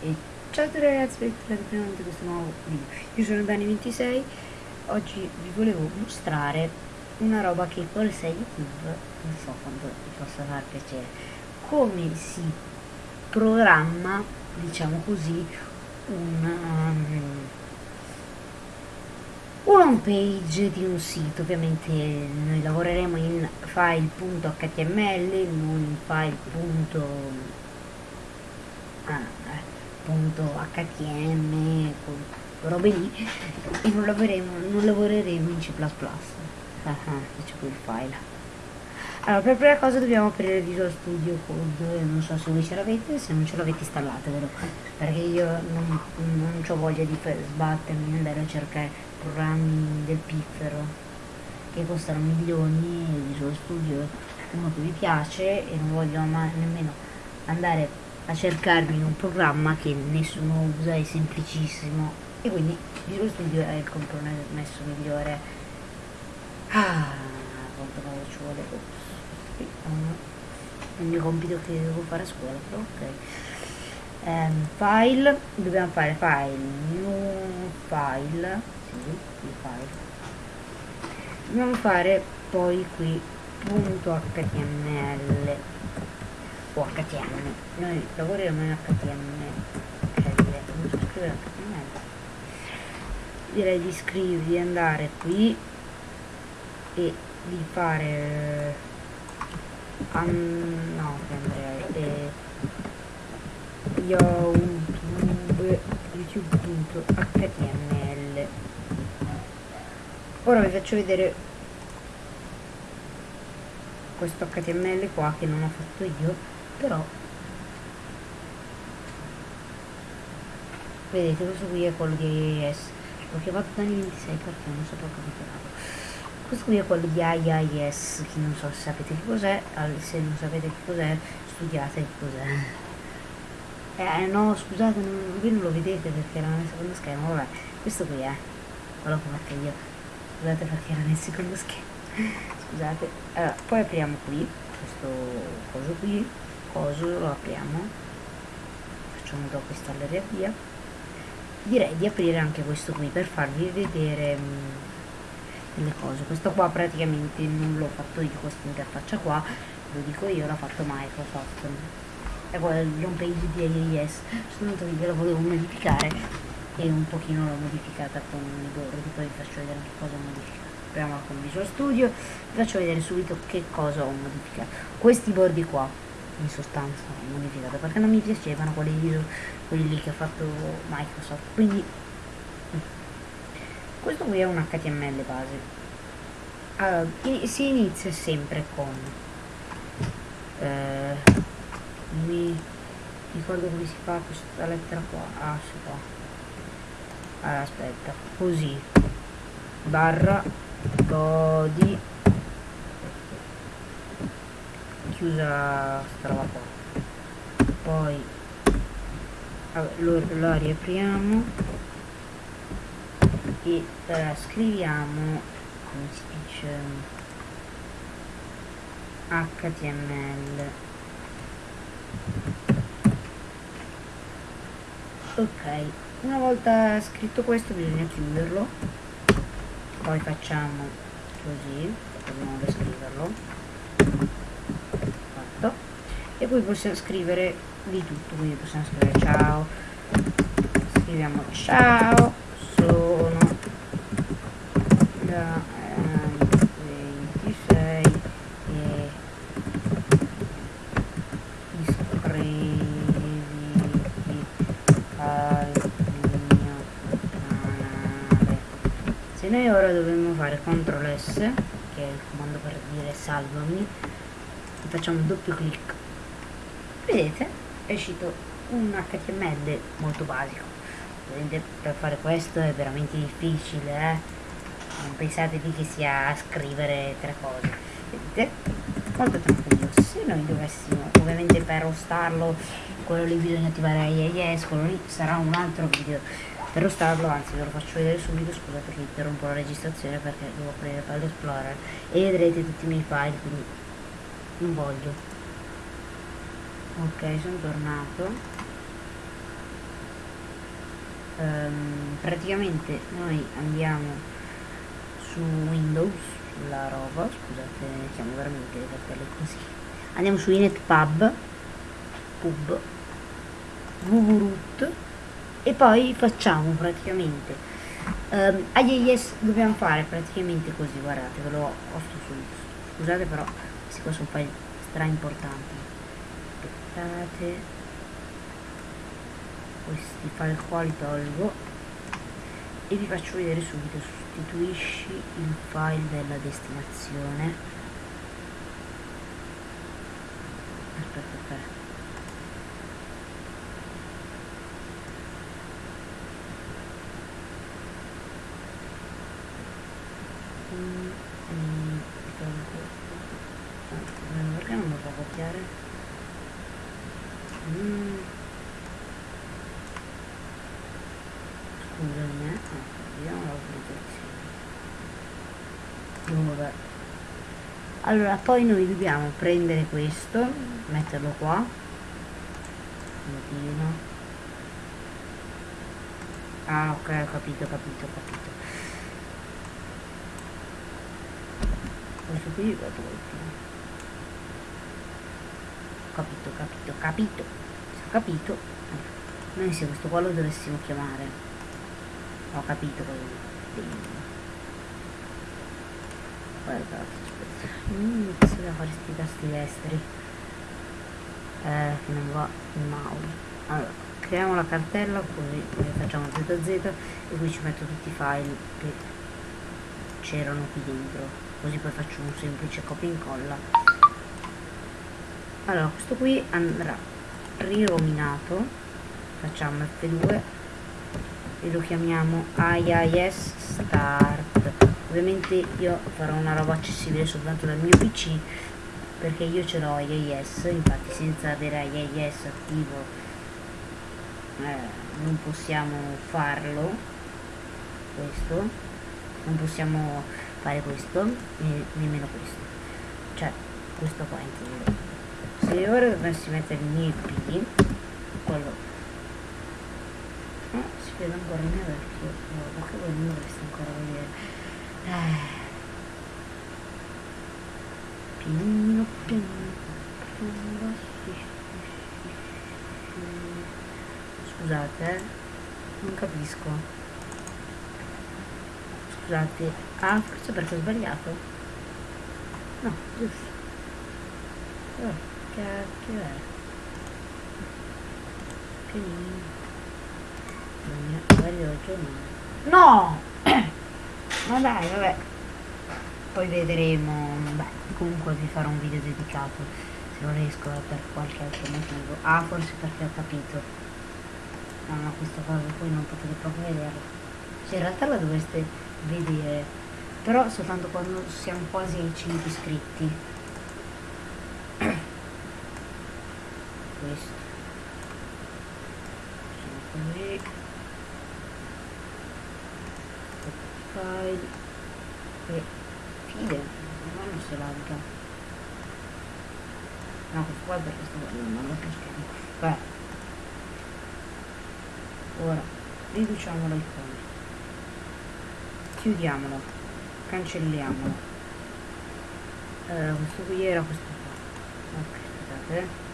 E ciao a tutti ragazzi, bentornati in questo nuovo video. Io sono Dani26, oggi vi volevo mostrare una roba che col 6 YouTube non so quanto vi possa far piacere. Come si programma, diciamo così, un, um, un home page di un sito. Ovviamente noi lavoreremo in file.html, non in file. Ah, appunto HTM, robe lì, e non lavoreremo, non lavoreremo in C++. Ah, c'è quel file. Allora, per prima cosa dobbiamo aprire Visual Studio Code, non so se voi ce l'avete, se non ce l'avete installatevelo, perché io non, non ho voglia di sbattermi e andare a cercare programmi del piffero che costano milioni, Visual Studio uno che vi piace e non voglio nemmeno andare a cercarmi un programma che nessuno usa, è semplicissimo e quindi Visual Studio è il compromesso migliore. Ah, quanto cosa ci vuole? Ops, il mio compito che devo fare a scuola, però ok. Um, file, dobbiamo fare file, new file, sì, file. Dobbiamo fare poi qui punto html o HTML. Noi lavoriamo in HTML. HTML. Direi di scrivere, di andare qui e di fare um, no andrei eh, youtube youtube.html ora vi faccio vedere questo html qua che non ho fatto io però vedete questo qui è quello di IIS l'ho chiamato Dani 26 perché non so proprio come chiamarlo questo qui è quello di IIS che non so se sapete che cos'è. Se non sapete che cos'è studiate che cos'è. Eh no scusate non, voi non lo vedete perché era nel secondo schermo vabbè questo qui è. Quello che metto io. Scusate perché era nel secondo schermo scusate. Allora poi apriamo qui questo coso qui coso lo apriamo. Facciamo dopo installare via direi di aprire anche questo qui per farvi vedere mh, mm, le cose. Questo qua praticamente non l'ho fatto io questa interfaccia qua. Lo dico io l'ha fatto Microsoft. È l'home page di AES soltanto che la volevo modificare e un pochino l'ho modificata con bordi. Poi vi faccio vedere che cosa ho modificato. Apriamola con Visual Studio. Vi faccio vedere subito che cosa ho modificato. Questi bordi qua in sostanza modificata perché non mi piacevano quelli, quelli che ha fatto Microsoft quindi mm. questo qui è un HTML base allora, si inizia sempre con eh, mi ricordo come si fa questa lettera qua ah si fa allora aspetta così barra body chiusa sta roba qua poi lo, la riapriamo e eh, scriviamo come si dice html ok una volta scritto questo bisogna chiuderlo. Poi facciamo così dobbiamo riscriverlo e poi possiamo scrivere di tutto quindi possiamo scrivere ciao. Scriviamo ciao sono da eh, 26 e iscriviti al mio canale. Se noi ora dobbiamo fare CTRL S che è il comando per dire salvami facciamo un doppio clic vedete è uscito un HTML molto basico. Vedete per fare questo è veramente difficile eh? non pensate di che sia scrivere tre cose. Vedete? Molto tranquillo. Se noi dovessimo ovviamente per ostarlo quello lì bisogna attivare IIS quello lì sarà un altro video. Per ostarlo anzi ve lo faccio vedere subito scusate che interrompo la registrazione perché devo aprire File Explorer e vedrete tutti i miei file quindi non voglio ok sono tornato. Um, praticamente noi andiamo su Windows sulla roba scusate siamo veramente le cartelle così. Andiamo su inetpub pub wwroot e poi facciamo praticamente um, IIS dobbiamo fare praticamente così guardate ve lo posto subito scusate però questi qua sono file stra importanti aspettate. Questi file qua li tolgo. E vi faccio vedere subito sostituisci il file della destinazione. Aspetta aspetta. Mm, mm, perché non lo può copiare? Scusami eh vediamo l'autorizzazione vabbè. Allora poi noi dobbiamo prendere questo metterlo qua. Modino. ah ok ho capito ho capito ho capito. Questo qui lo tolgo capito capito capito ho capito. Noi se questo qua lo dovessimo chiamare. Ho capito guardate mm, questo da fare questi tasti destri eh, che non va il mouse allora creiamo la cartella così facciamo zz e qui ci metto tutti i file che c'erano qui dentro. Così poi faccio un semplice copia e incolla allora questo qui andrà rirominato facciamo F2 e lo chiamiamo IIS Start. Ovviamente io farò una roba accessibile soltanto dal mio PC perché io ce l'ho IIS infatti senza avere IIS attivo eh, non possiamo farlo questo. Non possiamo fare questo e nemmeno questo. Cioè questo qua intendo se ora dovessi mettere il mio IP quello vedo ancora il mio vecchio no, perché voi non dovreste ancora vedere eh. pianino pianino scusate eh. non capisco scusate ah forse perché ho sbagliato no giusto oh, cacchio è pianino No! Ma dai, vabbè. Poi vedremo. Beh, comunque vi farò un video dedicato. Se non riesco per qualche altro motivo. Ah, forse perché ho capito. No, no, questa cosa poi non potete proprio vederla. Cioè, in realtà la dovreste vedere. Però soltanto quando siamo quasi ai 5 iscritti. Questo. Così. file e file ma non si lagga no questo qua perché sto guardando non lo schermo beh ora riduciamo l'icona chiudiamolo. Cancelliamolo. Eh, questo qui era questo qua. Ok aspettate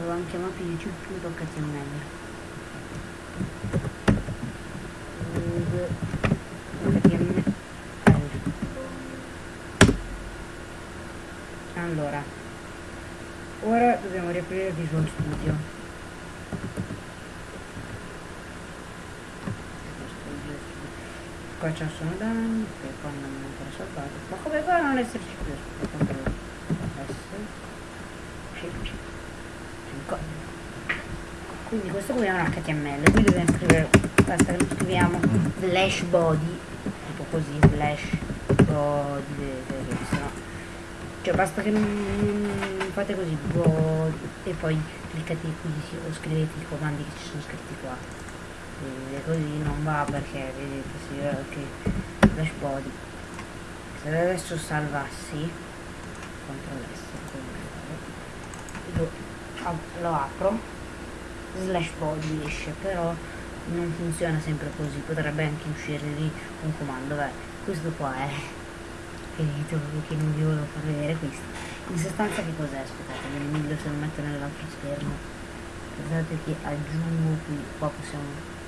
avevamo chiamato youtube.html allora ora dobbiamo riaprire Visual Studio. Qua c'è sono danni che qua non è ancora salvato. Ma come fa a non esserci più? Controllo quindi questo qui è un HTML qui dobbiamo scrivere basta che lo scriviamo slash body tipo così slash body vedete, no? cioè basta che non fate così body e poi cliccate qui o scrivete i comandi che ci sono scritti qua. E così non va perché vedete si vede che slash body. Se adesso salvassi CTRL S lo, apro. Slash publish però non funziona sempre così. Potrebbe anche uscire lì un comando beh questo qua è finito che non vi volevo far vedere questo. In sostanza che cos'è? Aspettate me ne meglio se lo metto nell'altro schermo. Guardate che aggiungo qui qua possiamo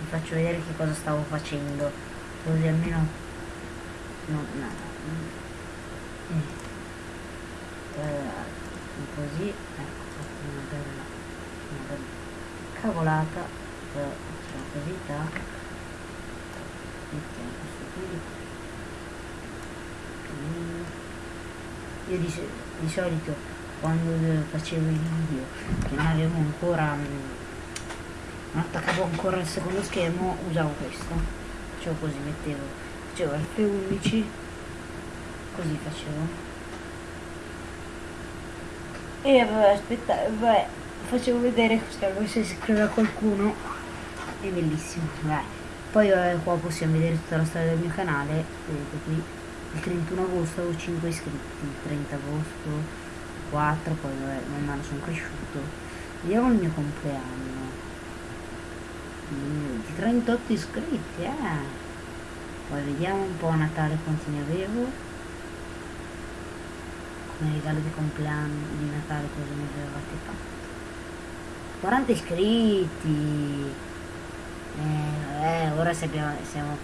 vi faccio vedere che cosa stavo facendo. Così almeno no no eh. Così ecco una bella, una bella cavolata facciamo così tac mettiamo questo qui io di, di solito quando facevo i video che non avevo ancora non attaccavo ancora il secondo schermo usavo questo. Facevo così mettevo facevo F11 così facevo e vabbè, aspetta, vabbè, facevo vedere se si scrive a qualcuno. È bellissimo, vabbè. Poi eh, qua possiamo vedere tutta la storia del mio canale, vedete qui, il 31 agosto avevo 5 iscritti, il 30 agosto 4, poi vabbè, man mano sono cresciuto. Vediamo il mio compleanno. Mm, di 38 iscritti, eh. Poi vediamo un po' a Natale quanti ne avevo come regalo di compleanno di Natale cosa mi avevate fatto 40 iscritti. Eh, eh ora siamo, siamo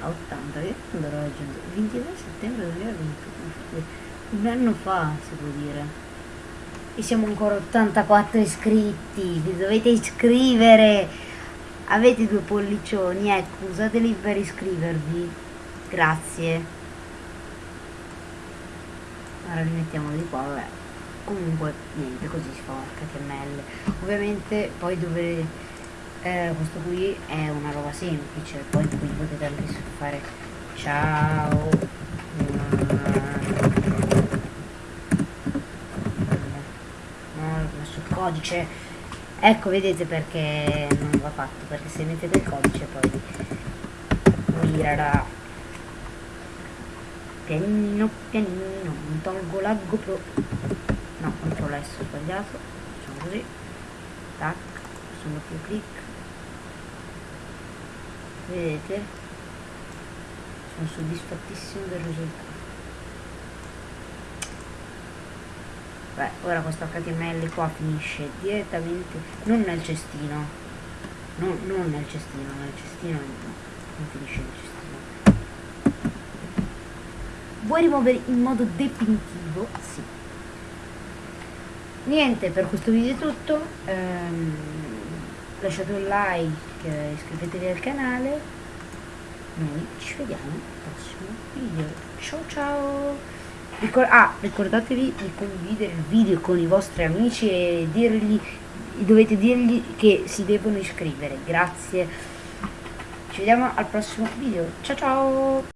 a 80 io quando ero raggiunto 22 settembre 2021 un anno fa si può dire. E siamo ancora 84 iscritti vi dovete iscrivere. Avete due pollicioni ecco usateli per iscrivervi. Grazie ora li mettiamo di qua vabbè. Comunque niente così si fa HTML ovviamente poi dove eh, questo qui è una roba semplice. Poi qui potete anche fare ciao no codice. Ecco vedete perché non va fatto perché se mettete il codice poi girerà pianino pianino mi tolgo la GoPro. No controllo S sbagliato. Facciamo così. Tac. Facciamo più clic. Vedete? Sono soddisfattissimo del risultato. Beh ora questo HTML qua finisce direttamente non nel cestino. No, non nel cestino nel cestino no, non finisce nel cestino vuoi rimuovere in modo definitivo? Sì. Niente, per questo video è tutto. Ehm, lasciate un like, iscrivetevi al canale. Noi ci vediamo al prossimo video. Ciao ciao! Ricor ah, ricordatevi di condividere il video con i vostri amici e dirgli, dovete dirgli che si devono iscrivere. Grazie. Ci vediamo al prossimo video. Ciao ciao!